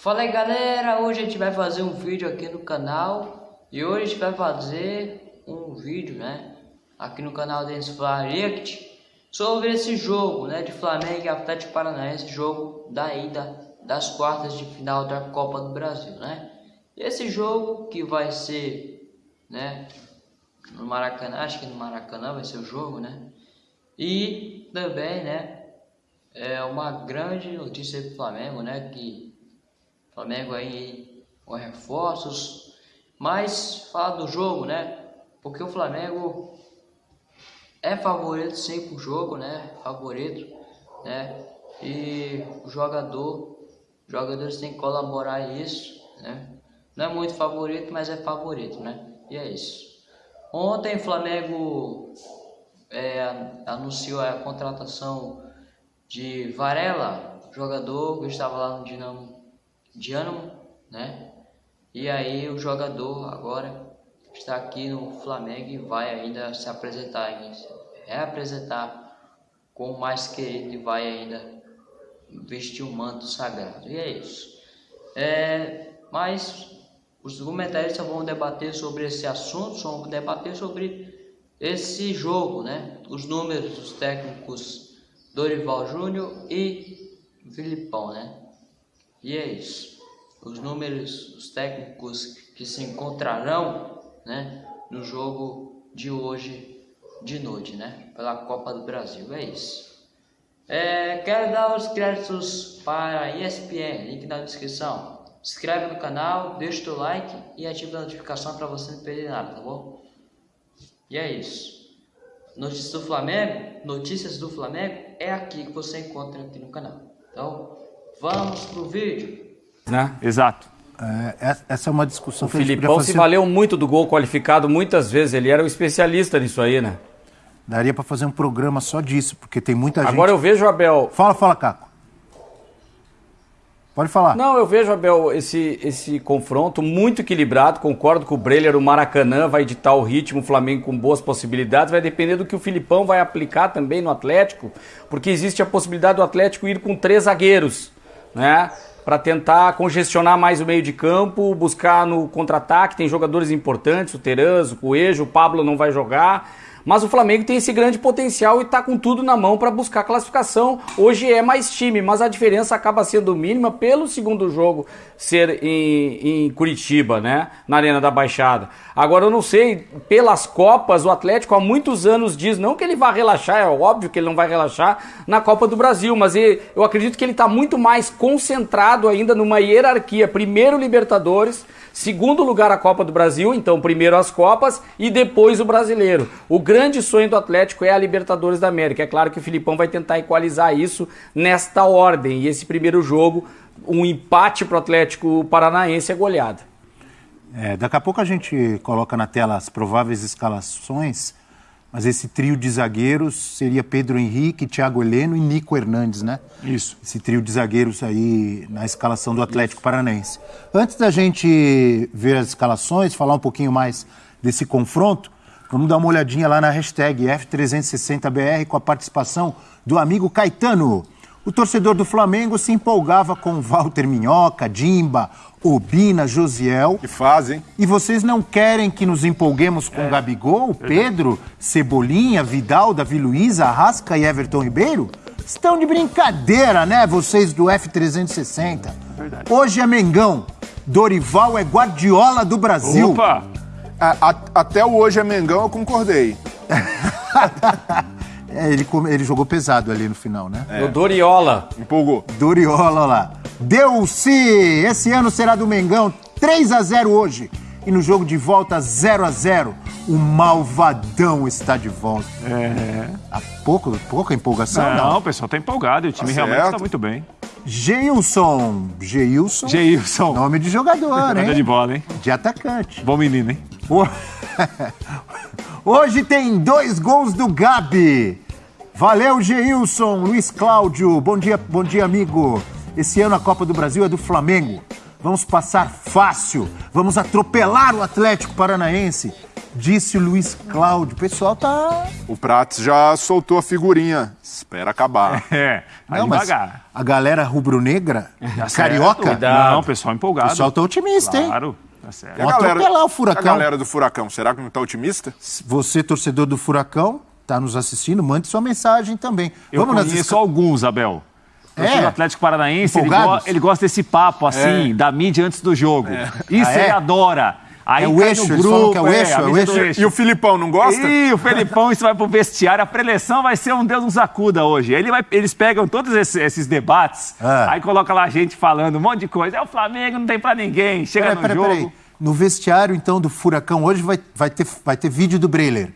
Fala aí galera, hoje a gente vai fazer um vídeo aqui no canal e hoje a gente vai fazer um vídeo, né, aqui no canal Dance React sobre esse jogo, né, de Flamengo e Atlético Paranaense, jogo da ida das quartas de final da Copa do Brasil, né? Esse jogo que vai ser, né, no Maracanã, acho que no Maracanã vai ser o jogo, né? E também, né, é uma grande notícia para o Flamengo, né, que Flamengo aí com reforços. Mas fala do jogo, né? Porque o Flamengo é favorito sim pro jogo, né? Favorito, né? E o jogador, jogadores têm que colaborar isso, né? Não é muito favorito, mas é favorito, né? E é isso. Ontem o Flamengo é, anunciou a contratação de Varela, jogador que estava lá no Dinamo de ânimo, né? E aí o jogador agora está aqui no Flamengo e vai ainda se apresentar, reapresentar com o mais querido e vai ainda vestir o manto sagrado. E é isso. É, mas os comentaristas vão debater sobre esse assunto, vão debater sobre esse jogo, né? Os números dos técnicos Dorival Júnior e Filipão, né? E é isso. Os números, os técnicos que se encontrarão né, no jogo de hoje de noite, né? Pela Copa do Brasil. É isso. É, quero dar os créditos para a ESPN, link na descrição. Se inscreve no canal, deixa o teu like e ativa a notificação para você não perder nada, tá bom? E é isso. Notícias do Flamengo, notícias do Flamengo é aqui que você encontra aqui no canal. Então, Vamos pro vídeo. Né? Exato. É, essa é uma discussão o que Filipão fazer... se valeu muito do gol qualificado muitas vezes. Ele era um especialista nisso aí, né? Daria para fazer um programa só disso, porque tem muita gente. Agora eu vejo, Abel. Fala, fala, Caco. Pode falar. Não, eu vejo, Abel, esse, esse confronto muito equilibrado. Concordo com o Breler, o Maracanã vai editar o ritmo, o Flamengo com boas possibilidades. Vai depender do que o Filipão vai aplicar também no Atlético, porque existe a possibilidade do Atlético ir com três zagueiros né? Para tentar congestionar mais o meio de campo, buscar no contra-ataque. Tem jogadores importantes, o Teranzo, o Coelho, o Pablo não vai jogar. Mas o Flamengo tem esse grande potencial e está com tudo na mão para buscar classificação. Hoje é mais time, mas a diferença acaba sendo mínima pelo segundo jogo ser em, em, Curitiba, né? Na Arena da Baixada. Agora eu não sei, pelas Copas, o Atlético há muitos anos diz, não que ele vá relaxar, é óbvio que ele não vai relaxar na Copa do Brasil, mas ele, eu acredito que ele está muito mais concentrado ainda numa hierarquia. Primeiro Libertadores Segundo lugar, a Copa do Brasil, então primeiro as Copas e depois o Brasileiro. O grande sonho do Atlético é a Libertadores da América. É claro que o Filipão vai tentar equalizar isso nesta ordem. E esse primeiro jogo, um empate para o Atlético Paranaense é goleada. É, daqui a pouco a gente coloca na tela as prováveis escalações mas esse trio de zagueiros seria Pedro Henrique, Thiago Heleno e Nico Hernandes, né? Isso. Esse trio de zagueiros aí na escalação do Atlético Isso. Paranaense. Antes da gente ver as escalações, falar um pouquinho mais desse confronto, vamos dar uma olhadinha lá na hashtag F360BR com a participação do amigo Caetano. O torcedor do Flamengo se empolgava com Walter Minhoca, Dimba, Obina, Josiel. Que fazem. E vocês não querem que nos empolguemos com é. Gabigol, Pedro, Cebolinha, Vidal, Davi Luiz, Arrasca e Everton Ribeiro? Estão de brincadeira, né, vocês do F360? Verdade. Hoje é Mengão. Dorival é Guardiola do Brasil. Opa! A, a, até o hoje é Mengão eu concordei. É, ele, ele jogou pesado ali no final, né? É. O Doriola. Empolgou. Doriola lá. Deu-se! Esse ano será do Mengão 3 a 0 hoje. E no jogo de volta 0 a 0 o malvadão está de volta. É. Há pouco, pouca empolgação, não? Não, o pessoal está empolgado e o time tá realmente está muito bem. Geilson. Geilson. Geilson. Nome de jogador, hein? de bola, hein? De atacante. Bom menino, hein? Hoje tem dois gols do Gabi. Valeu, Geilson, Luiz Cláudio. Bom dia, bom dia, amigo. Esse ano a Copa do Brasil é do Flamengo. Vamos passar fácil. Vamos atropelar o Atlético Paranaense. disse o Luiz Cláudio. O pessoal tá. O Prates já soltou a figurinha. Espera acabar. É, Não, mas devagar. a galera rubro-negra, Tá carioca, Cuidado. Não, pessoal empolgado. o pessoal tá otimista, hein? Claro, tá certo. A Vão atropelar o Furacão. A galera do Furacão, será que não tá otimista? Você, torcedor do Furacão, tá nos assistindo, mande sua mensagem também. Eu nas conheço esca- alguns, Abel. O É? do Atlético Paranaense, ele, go- ele gosta desse papo, assim, da mídia antes do jogo. Isso Ah, é? ele adora. Aí É o eixo, no eles grupo, falam que é o eixo, a é o do eixo. E o Filipão não gosta? Ih, o Felipão, isso vai pro vestiário. A preleção vai ser um Deus nos acuda hoje. Ele vai, eles pegam todos esses, esses debates, Ah. aí coloca lá a gente falando um monte de coisa. É o Flamengo, não tem pra ninguém. Chega Peraí, no peraí, jogo. peraí. No vestiário, então, do Furacão, hoje vai, vai, ter, vai ter vídeo do Breiler.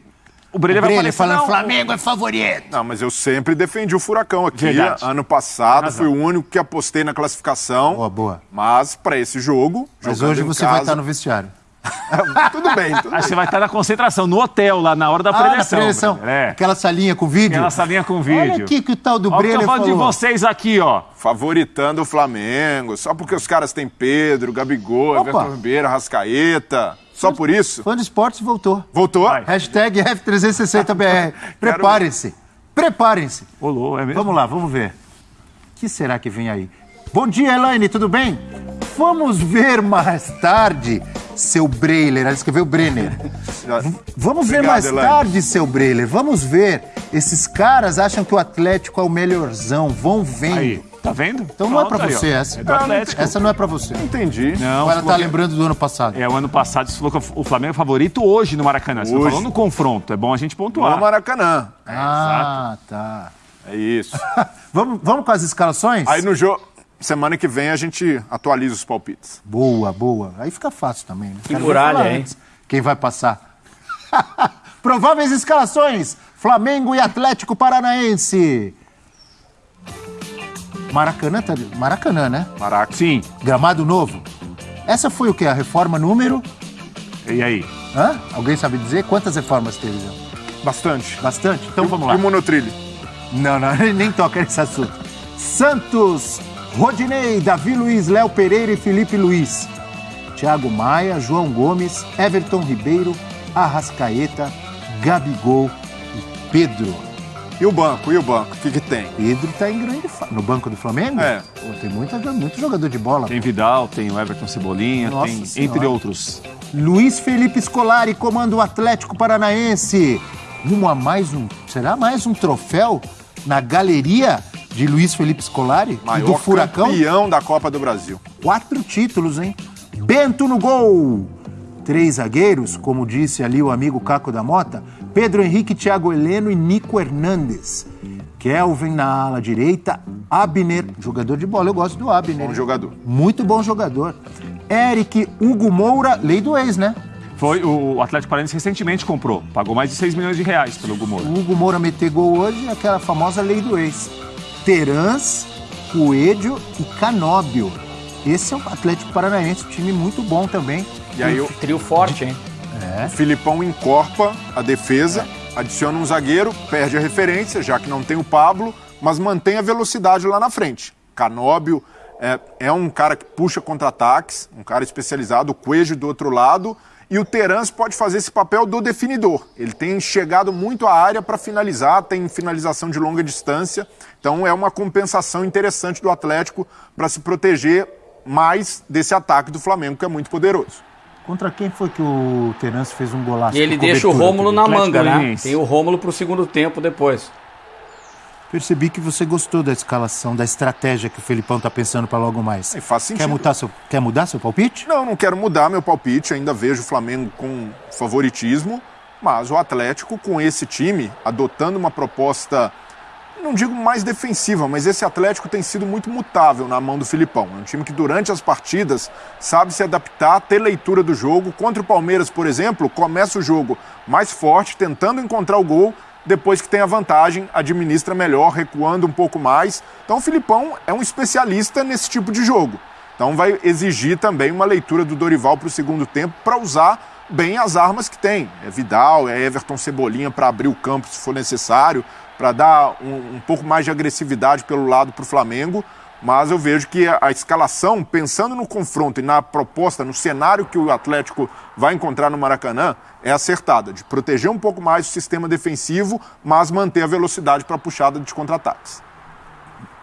O Breler vai aparecer. falando não, Flamengo é favorito. Não, mas eu sempre defendi o Furacão aqui. Verdade. Ano passado Razão. fui o único que apostei na classificação. Boa, boa. Mas para esse jogo. Mas hoje em você casa- vai estar no vestiário. Tudo bem, tudo Aí bem. você vai estar na concentração, no hotel, lá na hora da Ah, na preleção. preleção. É. Aquela salinha com vídeo. Aquela salinha com vídeo. Olha aqui que o tal do Olha o falando falou. de vocês aqui, ó. Favoritando o Flamengo. Só porque os caras têm Pedro, Gabigol, Opa. Everton Ribeiro, Rascaeta. Só por isso? Fã de esportes voltou. Voltou? Vai. Hashtag F360BR. Preparem-se. Preparem-se. Olô, é mesmo? Vamos lá, vamos ver. O que será que vem aí? Bom dia, Elaine, tudo bem? Vamos ver mais tarde, seu Breiler. Ela escreveu Brenner. Vamos ver Obrigado, mais Elaine. tarde, seu Breiler. Vamos ver. Esses caras acham que o Atlético é o melhorzão. Vão vendo. Aí, tá vendo? Então não é pra Pronto, aí, você ó. essa. É do Atlético. Essa não é pra você. Entendi. Não, ela você tá que- lembrando do ano passado? É, o ano passado você falou que o Flamengo é favorito hoje no Maracanã. Você não Hoje. falou no confronto. É bom a gente No pontuar. Maracanã. Ah, tá. É isso. Vamos, vamos com as escalações? Aí no jogo. Semana que vem a gente atualiza os palpites. Boa, boa. Aí fica fácil também. Né? Ver muralha, hein? antes Quem vai passar? Prováveis escalações: Flamengo e Atlético Paranaense. Maracanã, tá... Maracanã, né? Maraca. Sim. Gramado novo. Essa foi o que? A reforma número? E aí? Hã? Alguém sabe dizer quantas reformas teve? Zé? Bastante. Bastante? Então vamos lá. E o monotrilho? Não, não, nem toca nesse assunto. Santos, Rodinei, Davi Luiz, Léo Pereira e Felipe Luiz. Thiago Maia, João Gomes, Everton Ribeiro, Arrascaeta, Gabigol e Pedro. E o banco? E o banco? O que, que tem? Pedro tá em grande fa... No banco do Flamengo? É. Pô, tem muita, muito jogador de bola. Tem Vidal, tem o Everton Cebolinha, Nossa tem Senhora. entre outros. Luiz Felipe Scolari comanda o Atlético Paranaense. Rumo a mais um. Será mais um troféu na galeria de Luiz Felipe Scolari? e Maior do Furacão? campeão da Copa do Brasil. Quatro títulos, hein? Bento no gol. Três zagueiros, como disse ali o amigo Caco da Mota, Pedro Henrique, Thiago Heleno e Nico Hernandes. Kelvin na ala direita, Abner, jogador de bola, eu gosto do Abner. Bom jogador. Muito bom jogador. Eric, Hugo Moura, lei do ex, né? Foi o Atlético Paranaense recentemente comprou. Pagou mais de 6 milhões de reais pelo Hugo Moura. O Hugo Moura meter gol hoje, aquela famosa lei do ex. Terãs, Coelho e Canóbio. Esse é o Atlético Paranaense, um time muito bom também. E aí o, Trio forte, hein? o Filipão encorpa a defesa, adiciona um zagueiro, perde a referência, já que não tem o Pablo, mas mantém a velocidade lá na frente. Canóbio é, é um cara que puxa contra-ataques, um cara especializado, o Coelho do outro lado, e o Terans pode fazer esse papel do definidor. Ele tem chegado muito à área para finalizar, tem finalização de longa distância, então é uma compensação interessante do Atlético para se proteger mais desse ataque do Flamengo, que é muito poderoso. Contra quem foi que o Terence fez um golaço? E ele deixa o Rômulo na manga, né? Tem o Rômulo pro segundo tempo depois. Percebi que você gostou da escalação, da estratégia que o Felipão tá pensando para logo mais. E faz Quer sentido. mudar, seu, quer mudar seu palpite? Não, não quero mudar meu palpite, ainda vejo o Flamengo com favoritismo, mas o Atlético com esse time, adotando uma proposta, não digo mais defensiva, mas esse Atlético tem sido muito mutável na mão do Filipão. É um time que durante as partidas sabe se adaptar, ter leitura do jogo. Contra o Palmeiras, por exemplo, começa o jogo mais forte, tentando encontrar o gol, depois que tem a vantagem, administra melhor, recuando um pouco mais. Então o Filipão é um especialista nesse tipo de jogo. Então vai exigir também uma leitura do Dorival para o segundo tempo para usar bem as armas que tem. É Vidal, é Everton Cebolinha para abrir o campo se for necessário, para dar um, um pouco mais de agressividade pelo lado para o Flamengo. Mas eu vejo que a, escalação, pensando no confronto e na proposta, no cenário que o Atlético vai encontrar no Maracanã, é acertada, de proteger um pouco mais o sistema defensivo, mas manter a velocidade para a puxada de contra-ataques.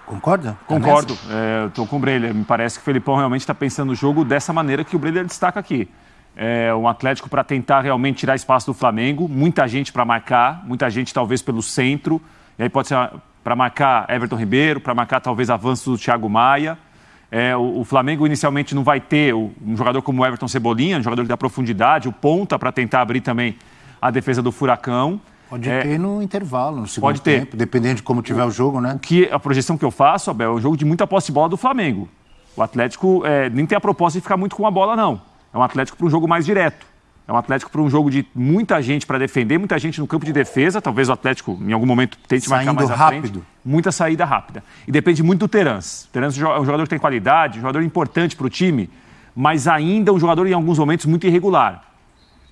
Concorda? Concordo, é, estou com o Breler. Me parece que o Felipão realmente está pensando no jogo dessa maneira que o Breler destaca aqui. É, um Atlético para tentar realmente tirar espaço do Flamengo, muita gente para marcar, muita gente talvez pelo centro, e aí pode ser para marcar Everton Ribeiro, para marcar talvez avanço do Thiago Maia. É, o, o, Flamengo inicialmente não vai ter um jogador como o Everton Cebolinha, um jogador que dá profundidade, o ponta para tentar abrir também a defesa do Furacão. Pode é, ter no intervalo, no segundo pode ter. tempo, dependendo de como tiver o, o jogo, né? Que, a projeção que eu faço, Abel, é um jogo de muita posse de bola do Flamengo. O Atlético é, nem tem a proposta de ficar muito com a bola, não. É um Atlético para um jogo mais direto. É um Atlético para um jogo de muita gente para defender, muita gente no campo de defesa. Talvez o Atlético, em algum momento, tente Saindo marcar mais rápido. frente. Muita saída rápida. E depende muito do Terans. O Terans é um jogador que tem qualidade, um jogador importante para o time, mas ainda um jogador, em alguns momentos, muito irregular.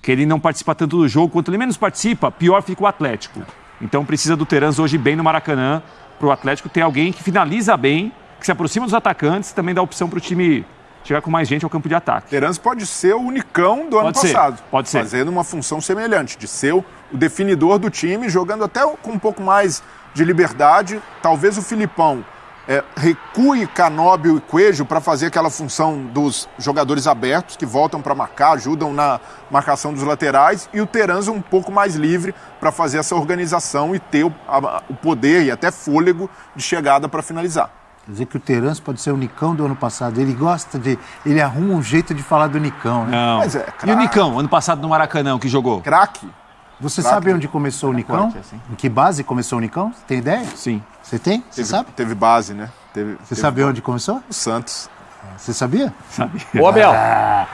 Que ele não participa tanto do jogo. Quanto ele menos participa, pior fica o Atlético. Então precisa do Terans hoje bem no Maracanã, para o Atlético ter alguém que finaliza bem, que se aproxima dos atacantes e também dá opção para o time chegar com mais gente ao campo de ataque. Terans pode ser o unicão do pode ano ser, passado. Pode ser. Fazendo uma função semelhante, de ser o definidor do time, jogando até com um pouco mais de liberdade. Talvez o Filipão é, recue Canóbio e Coelho para fazer aquela função dos jogadores abertos, que voltam para marcar, ajudam na marcação dos laterais, e o Terans um pouco mais livre para fazer essa organização e ter o, a, o poder e até fôlego de chegada para finalizar. Quer dizer que o Terence pode ser o Nicão do ano passado. Ele gosta de. Ele arruma um jeito de falar do Nicão, né? Não. Mas é, e o Nicão, ano passado no Maracanã, que jogou? Craque. Você Craque. sabe onde começou o Nicão? Assim. Em que base começou o Nicão? Você tem ideia? Sim. Você tem? Você sabe? Teve base, né? Teve, Você teve sabe onde começou? O Santos. Você sabia? Sabia. Ô, Abel. Ah.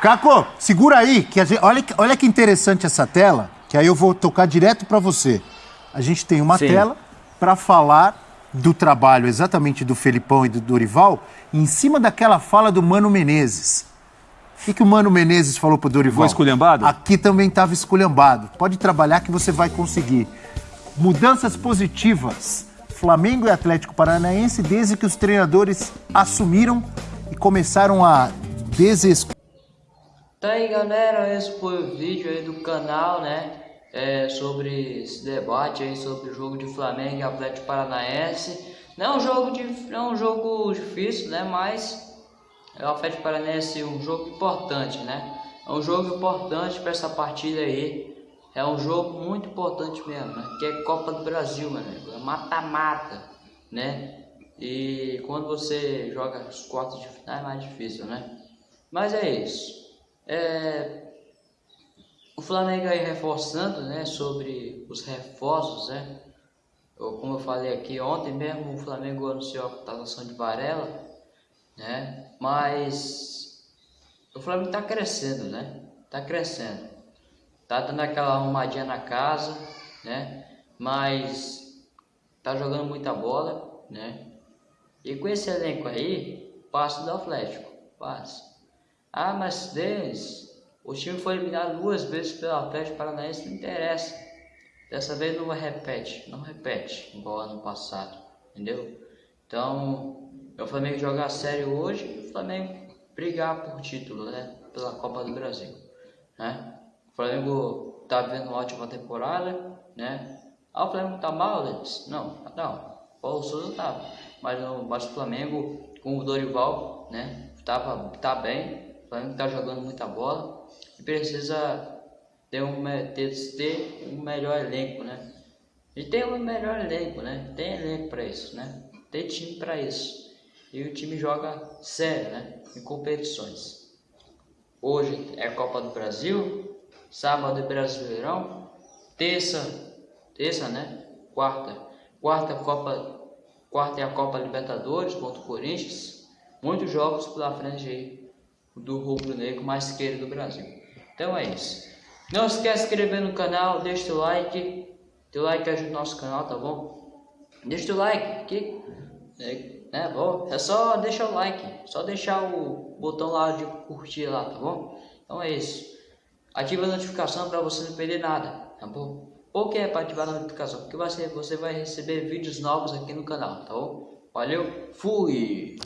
Caco, segura aí. Que gente, olha, olha que interessante essa tela, que aí eu vou tocar direto para você. A gente tem uma Sim. tela para falar do trabalho exatamente do Felipão e do Dorival em cima daquela fala do Mano Menezes. O que, que o Mano Menezes falou pro Dorival? Foi esculhambado? Aqui também estava esculhambado. Pode trabalhar que você vai conseguir. Mudanças positivas. Flamengo e Atlético Paranaense desde que os treinadores assumiram e começaram a desescutar. Tá aí, galera. Esse foi o vídeo aí do canal, né? É, sobre esse debate aí sobre o jogo de Flamengo e Atlético Paranaense. Não é um jogo, de, é um jogo difícil, né? Mas é o Atlético Paranaense um jogo importante, né? É um jogo importante para essa partida aí. É um jogo muito importante mesmo, né? Que é Copa do Brasil, meu amigo. É mata-mata, né? E quando você joga os quartos de final é mais difícil, né? Mas é isso. É, o Flamengo aí reforçando, né, sobre os reforços, né? Como eu falei aqui ontem mesmo, o Flamengo anunciou a contratação de Varela, né? Mas o Flamengo está crescendo, né? Está crescendo. Tá dando aquela arrumadinha na casa, né? Mas tá jogando muita bola, né? E com esse elenco aí, passo do Atlético, passo. Ah, mas Denis, o time foi eliminado duas vezes pelo Atlético Paranaense, não interessa. Dessa vez não repete, não repete, igual ano passado, entendeu? Então, o Flamengo jogar sério hoje e o Flamengo brigar por título, né? Pela Copa do Brasil, né? O Flamengo tá vivendo uma ótima temporada, né? Ah, o Flamengo tá mal, Lenis? Não, não. O Paulo Souza tava. Mas, mas o Flamengo, com o Dorival, né? Tava, tá bem, Flamengo está jogando muita bola e precisa ter um, ter, ter um melhor elenco, né? E tem um melhor elenco, né? Tem elenco para isso, né? Tem time para isso. E o time joga sério, né? Em competições. Hoje é Copa do Brasil, sábado é Brasileirão, terça, terça, né? Quarta, quarta Copa, quarta é a Copa Libertadores contra o Corinthians. Muitos jogos pela frente aí do rubro-negro mais querido do Brasil. Então é isso. Não esquece de se inscrever no canal, deixa o like. Teu like ajuda o nosso canal, tá bom? Deixa o like aqui. É, né, bom, é só deixar o like. Só deixar o botão lá de curtir lá, tá bom? Então é isso. Ativa a notificação para você não perder nada, tá bom? Por que é para ativar a notificação? Porque você, você vai receber vídeos novos aqui no canal, tá bom? Valeu, fui!